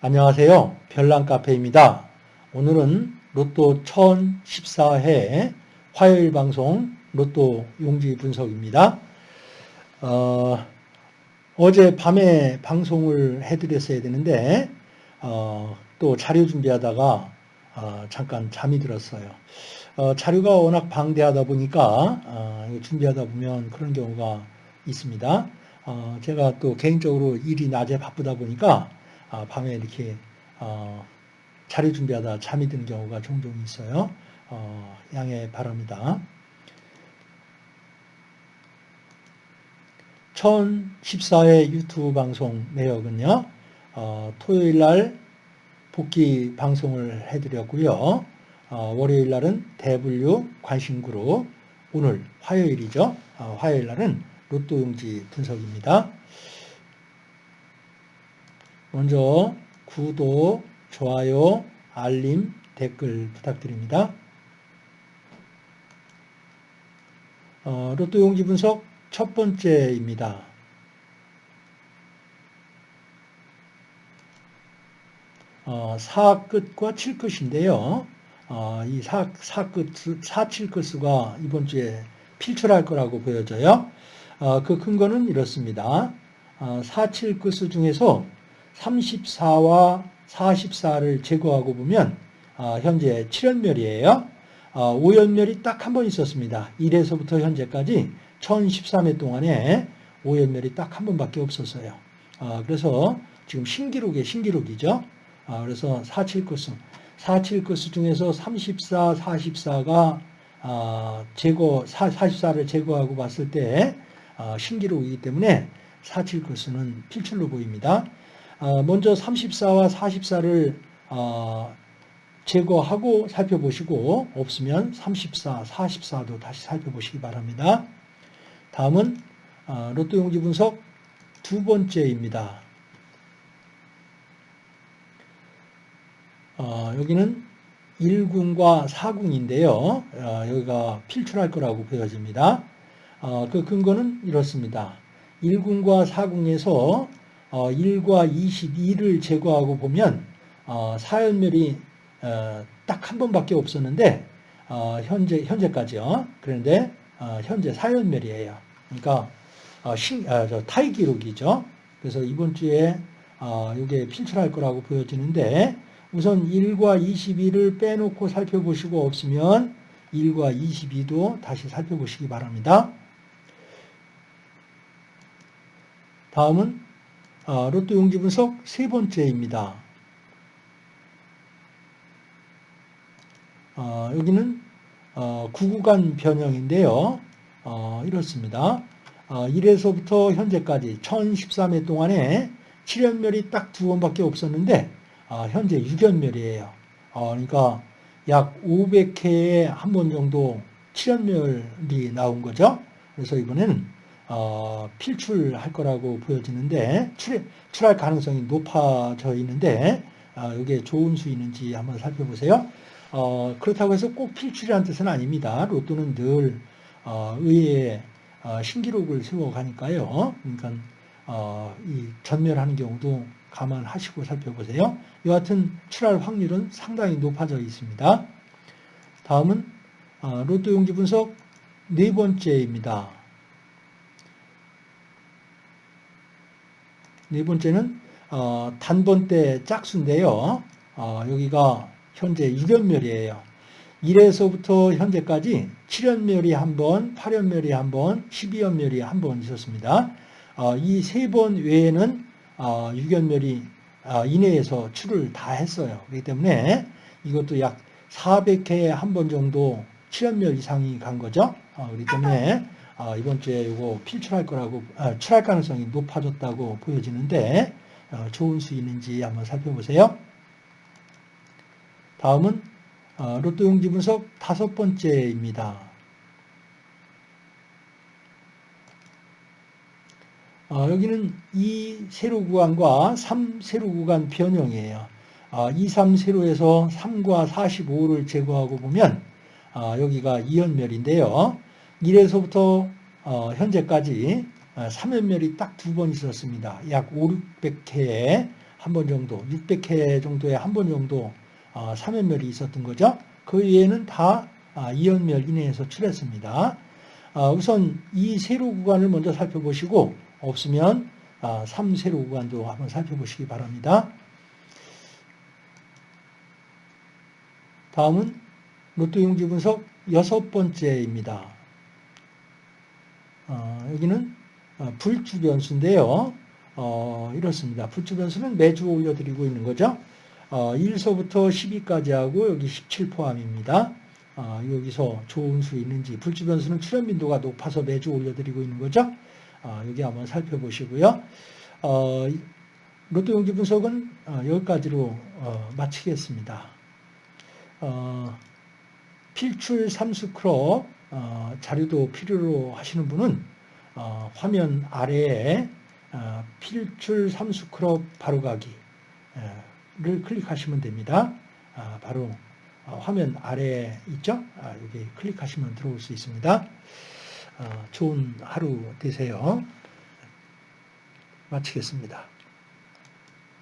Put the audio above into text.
안녕하세요. 별난카페입니다. 오늘은 로또 1014회 화요일 방송 로또 용지 분석입니다. 어, 어제 밤에 방송을 해드렸어야 되는데 어, 또 자료 준비하다가 어, 잠깐 잠이 들었어요. 어, 자료가 워낙 방대하다 보니까 어, 준비하다 보면 그런 경우가 있습니다. 어, 제가 또 개인적으로 일이 낮에 바쁘다 보니까 아, 밤에 이렇게 어, 자료 준비하다 잠이 드는 경우가 종종 있어요. 어, 양해 바랍니다. 1014회 유튜브 방송 내역은요. 어, 토요일 날 복귀 방송을 해드렸고요. 어, 월요일 날은 대분류 관심그룹, 오늘 화요일이죠. 어, 화요일 날은 로또용지 분석입니다. 먼저 구독, 좋아요, 알림, 댓글 부탁드립니다. 어, 로또 용지 분석 첫 번째입니다. 어, 4끝과 7끝인데요. 어, 이 4, 4끝, 4, 7끝수가 이번 주에 필출할 거라고 보여져요. 어, 그 근거는 이렇습니다. 어, 4, 7끝수 중에서 34와 44를 제거하고 보면 어, 현재 7연멸이에요. 어, 5연멸이 딱 한 번 있었습니다. 1에서부터 현재까지 1013회 동안에 5연멸이 딱 한 번밖에 없었어요. 어, 그래서 지금 신기록의 신기록이죠. 어, 그래서 47코스, 47코스 중에서 34, 44가 어, 제거, 44를 제거하고 봤을 때 어, 신기록이기 때문에 47코스는 필출로 보입니다. 어, 먼저 34와 44를 어, 제거하고 살펴보시고 없으면 34, 44도 다시 살펴보시기 바랍니다. 다음은 어, 로또 용지 분석 두 번째입니다. 여기는 1군과 4군인데요. 여기가 필출할 거라고 보여집니다. 그 근거는 이렇습니다. 1군과 4군에서 1과 어, 22를 제거하고 보면 어, 사연멸이 어, 딱 한 번밖에 없었는데 현재 현재까지요. 그런데 현재 사연멸이에요. 그러니까 신, 아, 타이 기록이죠. 그래서 이번 주에 이게 필출할 거라고 보여지는데 우선 1과 22를 빼놓고 살펴보시고 없으면 1과 22도 다시 살펴보시기 바랍니다. 다음은 어, 로또 용지 분석 세 번째입니다. 어, 여기는 어, 구구간 변형인데요. 어, 이렇습니다. 1에서부터 어, 현재까지 1013회 동안에 7연멸이 딱 두 번밖에 없었는데 어, 현재 6연멸이에요. 그러니까 약 500회에 한 번 정도 7연멸이 나온 거죠. 그래서 이번에는 어, 필출할 거라고 보여지는데 출, 출할 가능성이 높아져 있는데 어, 이게 좋은 수있는지 한번 살펴보세요. 어, 그렇다고 해서 꼭 필출이라는 뜻은 아닙니다. 로또는 늘 어, 의외의 어, 신기록을 세워가니까요. 그러니까 어, 이 전멸하는 경우도 감안하시고 살펴보세요. 여하튼 출할 확률은 상당히 높아져 있습니다. 다음은 어, 로또 용지 분석 네 번째입니다. 네 번째는 어, 단번대 짝수인데요. 어, 여기가 현재 6연멸이에요. 1에서부터 현재까지 7연멸이 한 번, 8연멸이 한 번, 12연멸이 한 번 있었습니다. 어, 이 세 번 외에는 어, 6연멸이 어, 이내에서 출을 다 했어요. 그렇기 때문에 이것도 약 400회에 한 번 정도 7연멸 이상이 간 거죠. 어, 그렇기 때문에 아, 이번 주에 이거 필출할 거라고 아, 출할 가능성이 높아졌다고 보여지는데 어, 좋은 수있는지 한번 살펴보세요. 다음은 어, 로또 용지 분석 다섯 번째입니다. 어, 여기는 2 세로 구간과 3 세로 구간 변형이에요. 2, 3 세로에서 3과 45를 제거하고 보면 여기가 2연멸인데요. 1에서부터 어, 현재까지 3연멸이 어, 딱두 번 있었습니다. 약 5, 600회에 한 번 정도, 600회 정도에 한 번 정도 어, 3연멸이 있었던 거죠. 그 외에는 다 아, 2연멸 이내에서 출했습니다. 아, 우선 이 세로 구간을 먼저 살펴보시고 없으면 아, 3세로 구간도 한번 살펴보시기 바랍니다. 다음은 로또 용지 분석 여섯 번째입니다. 어, 여기는 어, 불주 변수인데요. 어, 이렇습니다. 불주 변수는 매주 올려드리고 있는 거죠. 어, 1서부터 12까지 하고 여기 17 포함입니다. 어, 여기서 좋은 수 있는지 불주 변수는 출현 빈도가 높아서 매주 올려드리고 있는 거죠. 어, 여기 한번 살펴보시고요. 어, 로또 용지 분석은 어, 여기까지로 어, 마치겠습니다. 어, 필출 삼수 크롭 어, 자료도 필요로 하시는 분은 어, 화면 아래에 어, 필출 삼수 크롭 바로가기를 클릭하시면 됩니다. 아, 바로 어, 화면 아래에 있죠? 아, 여기 클릭하시면 들어올 수 있습니다. 어, 좋은 하루 되세요. 마치겠습니다.